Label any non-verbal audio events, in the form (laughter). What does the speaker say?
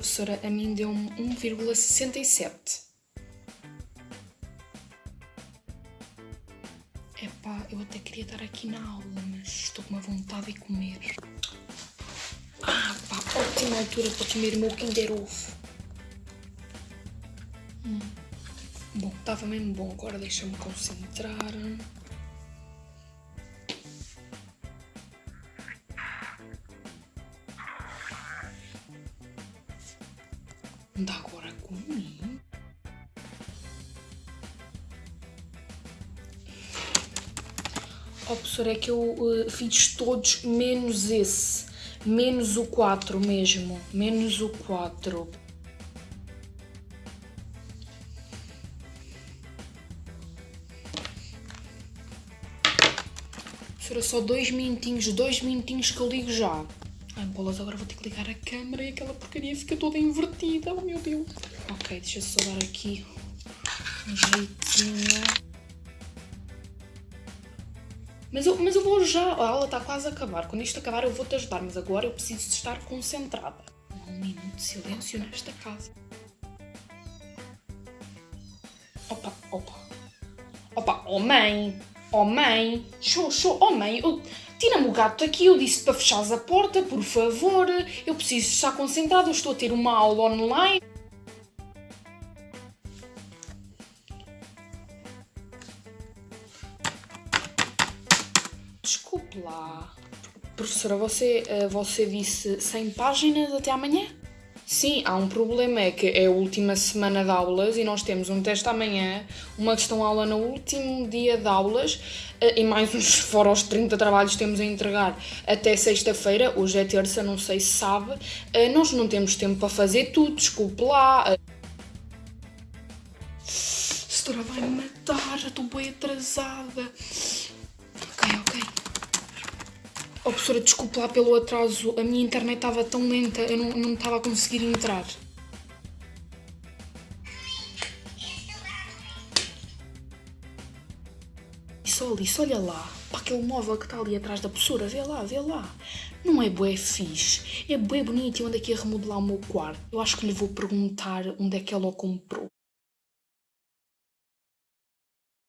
professora a mim deu-me 1,67. Epá, eu até queria estar aqui na aula, mas estou com uma vontade de comer. Ah, pá, ótima altura para comer o meu Kinder Ovo. Hum. Bom, estava mesmo bom, agora deixa-me concentrar. Anda agora comigo. Oh, professor, é que eu uh, fiz todos menos esse. Menos o 4 mesmo. Menos o 4. Professora, só dois minutinhos, dois minutinhos que eu ligo já. Ai, bolas, agora vou ter que ligar a câmera e aquela porcaria fica toda invertida. Oh, meu Deus. Ok, deixa só dar aqui um jeitinho. Mas eu, mas eu vou já. A aula está quase a acabar. Quando isto acabar, eu vou-te ajudar. Mas agora eu preciso de estar concentrada. Um minuto de silêncio nesta casa. Opa, opa. Opa, oh mãe! Oh mãe! Show! Oh mãe! Eu... Tira-me o gato daqui, eu disse para fechares a porta, por favor. Eu preciso estar concentrada, eu estou a ter uma aula online. Desculpe lá. Professora, você, eh, você disse 100 páginas até amanhã? Sim, há um problema, é que é a última semana de aulas e nós temos um teste amanhã, uma questão-aula no último dia de aulas eh, e mais uns (laughs) fora os 30 trabalhos temos a entregar até sexta-feira, hoje é terça, não sei se sabe, eh, nós não temos tempo para fazer tudo, desculpe lá. A vai me matar, já estou bem atrasada. Ok, ok. Oh, professora, desculpe lá pelo atraso. A minha internet estava tão lenta, eu não, não estava a conseguir entrar. Isso ali, olha lá. Para aquele móvel que está ali atrás da professora, vê lá, vê lá. Não é bué fixe, é bué bonito e onde é que ia remodelar o meu quarto. Eu acho que lhe vou perguntar onde é que ela o comprou.